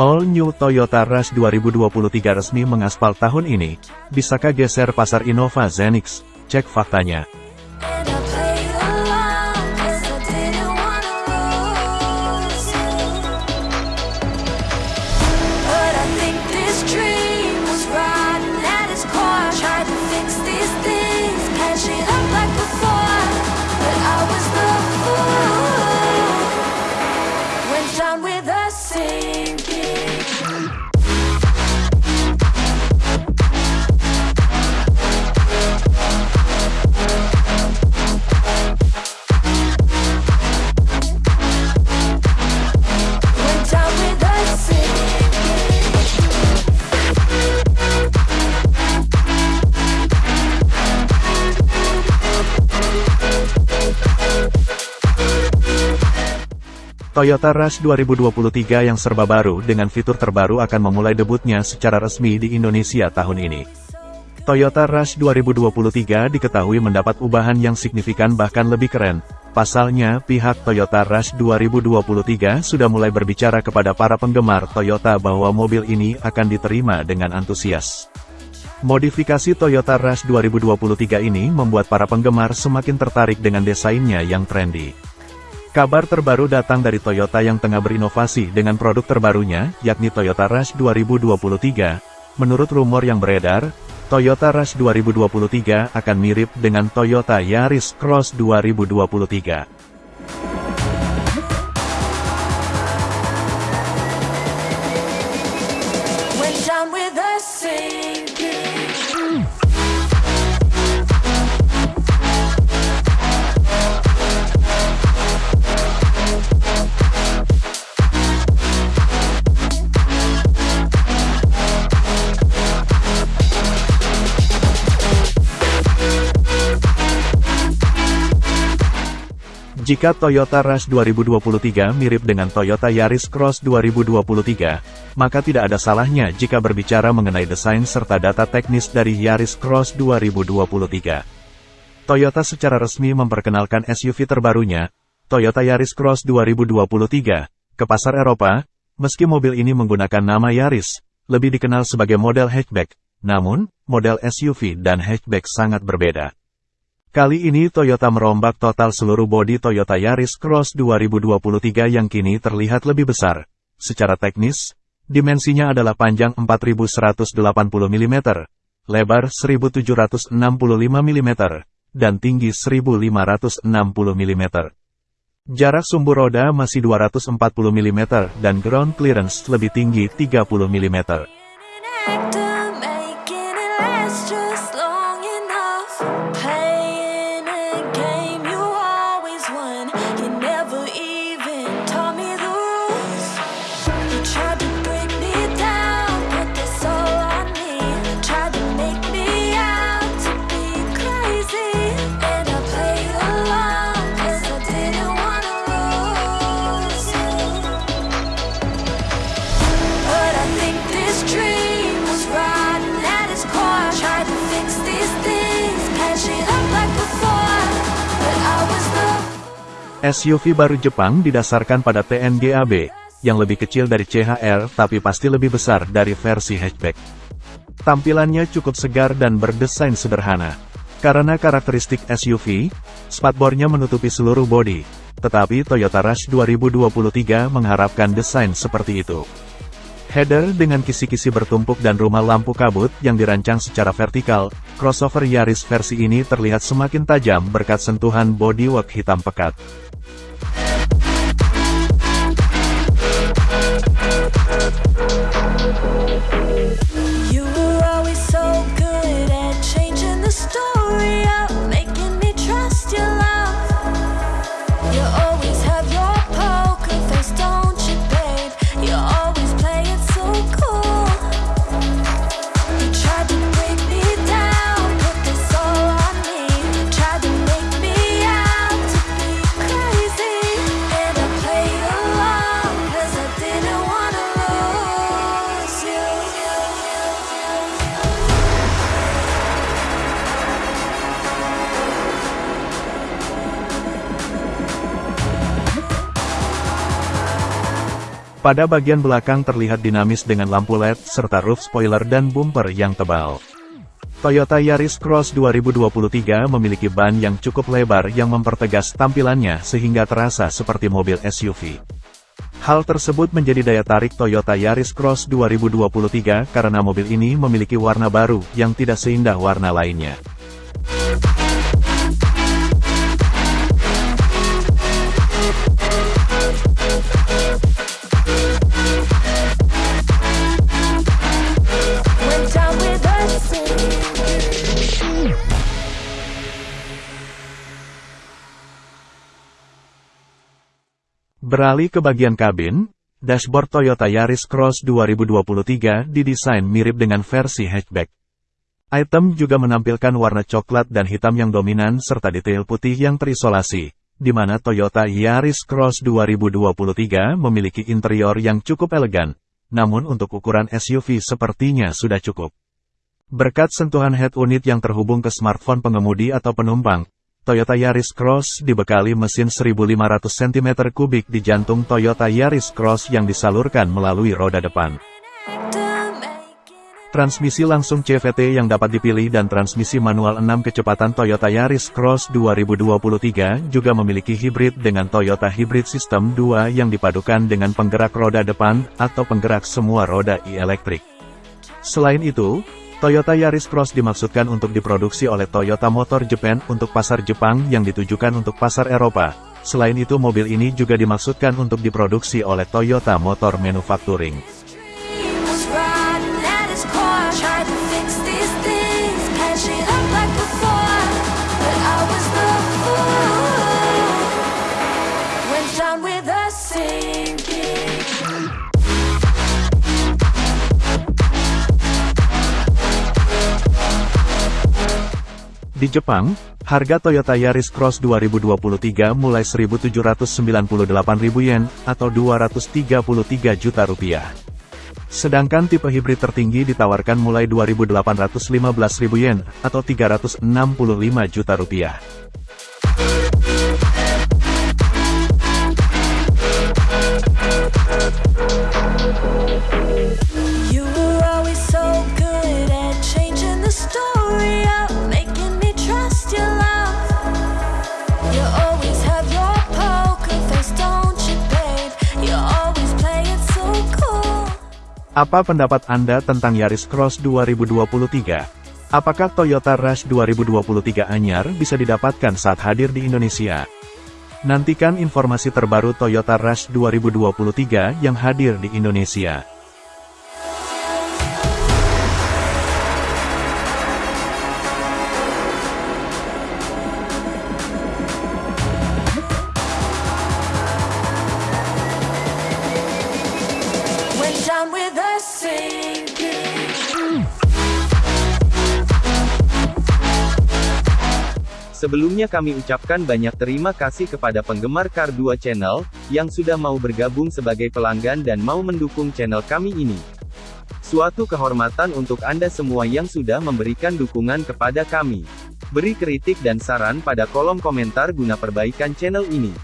All New Toyota Rush 2023 resmi mengaspal tahun ini. Bisakah geser pasar Innova Zenix? Cek faktanya. Toyota Rush 2023 yang serba baru dengan fitur terbaru akan memulai debutnya secara resmi di Indonesia tahun ini. Toyota Rush 2023 diketahui mendapat ubahan yang signifikan bahkan lebih keren. Pasalnya, pihak Toyota Rush 2023 sudah mulai berbicara kepada para penggemar Toyota bahwa mobil ini akan diterima dengan antusias. Modifikasi Toyota Rush 2023 ini membuat para penggemar semakin tertarik dengan desainnya yang trendy. Kabar terbaru datang dari Toyota yang tengah berinovasi dengan produk terbarunya, yakni Toyota Rush 2023. Menurut rumor yang beredar, Toyota Rush 2023 akan mirip dengan Toyota Yaris Cross 2023. Jika Toyota Rush 2023 mirip dengan Toyota Yaris Cross 2023, maka tidak ada salahnya jika berbicara mengenai desain serta data teknis dari Yaris Cross 2023. Toyota secara resmi memperkenalkan SUV terbarunya, Toyota Yaris Cross 2023, ke pasar Eropa, meski mobil ini menggunakan nama Yaris, lebih dikenal sebagai model hatchback, namun, model SUV dan hatchback sangat berbeda. Kali ini Toyota merombak total seluruh bodi Toyota Yaris Cross 2023 yang kini terlihat lebih besar. Secara teknis, dimensinya adalah panjang 4180 mm, lebar 1765 mm, dan tinggi 1560 mm. Jarak sumbu roda masih 240 mm dan ground clearance lebih tinggi 30 mm. SUV baru Jepang didasarkan pada TNGAB, yang lebih kecil dari CHR tapi pasti lebih besar dari versi hatchback. Tampilannya cukup segar dan berdesain sederhana. Karena karakteristik SUV, spatbornya menutupi seluruh bodi, tetapi Toyota Rush 2023 mengharapkan desain seperti itu. Header dengan kisi-kisi bertumpuk dan rumah lampu kabut yang dirancang secara vertikal, crossover Yaris versi ini terlihat semakin tajam berkat sentuhan bodywork hitam pekat. Pada bagian belakang terlihat dinamis dengan lampu LED, serta roof spoiler dan bumper yang tebal. Toyota Yaris Cross 2023 memiliki ban yang cukup lebar yang mempertegas tampilannya sehingga terasa seperti mobil SUV. Hal tersebut menjadi daya tarik Toyota Yaris Cross 2023 karena mobil ini memiliki warna baru yang tidak seindah warna lainnya. Beralih ke bagian kabin, dashboard Toyota Yaris Cross 2023 didesain mirip dengan versi hatchback. Item juga menampilkan warna coklat dan hitam yang dominan serta detail putih yang terisolasi, di mana Toyota Yaris Cross 2023 memiliki interior yang cukup elegan, namun untuk ukuran SUV sepertinya sudah cukup. Berkat sentuhan head unit yang terhubung ke smartphone pengemudi atau penumpang, Toyota Yaris Cross dibekali mesin 1500 cm3 di jantung Toyota Yaris Cross yang disalurkan melalui roda depan. Transmisi langsung CVT yang dapat dipilih dan transmisi manual 6 kecepatan Toyota Yaris Cross 2023 juga memiliki hibrid dengan Toyota Hybrid System 2 yang dipadukan dengan penggerak roda depan atau penggerak semua roda e-elektrik. Selain itu, Toyota Yaris Cross dimaksudkan untuk diproduksi oleh Toyota Motor Japan untuk pasar Jepang yang ditujukan untuk pasar Eropa. Selain itu mobil ini juga dimaksudkan untuk diproduksi oleh Toyota Motor Manufacturing. Di Jepang, harga Toyota Yaris Cross 2023 mulai 1.798.000 yen, atau 233 juta rupiah. Sedangkan tipe hibrid tertinggi ditawarkan mulai 2.815.000 yen, atau 365 juta rupiah. Apa pendapat Anda tentang Yaris Cross 2023? Apakah Toyota Rush 2023 anyar bisa didapatkan saat hadir di Indonesia? Nantikan informasi terbaru Toyota Rush 2023 yang hadir di Indonesia. Sebelumnya kami ucapkan banyak terima kasih kepada penggemar Car 2 Channel, yang sudah mau bergabung sebagai pelanggan dan mau mendukung channel kami ini. Suatu kehormatan untuk Anda semua yang sudah memberikan dukungan kepada kami. Beri kritik dan saran pada kolom komentar guna perbaikan channel ini.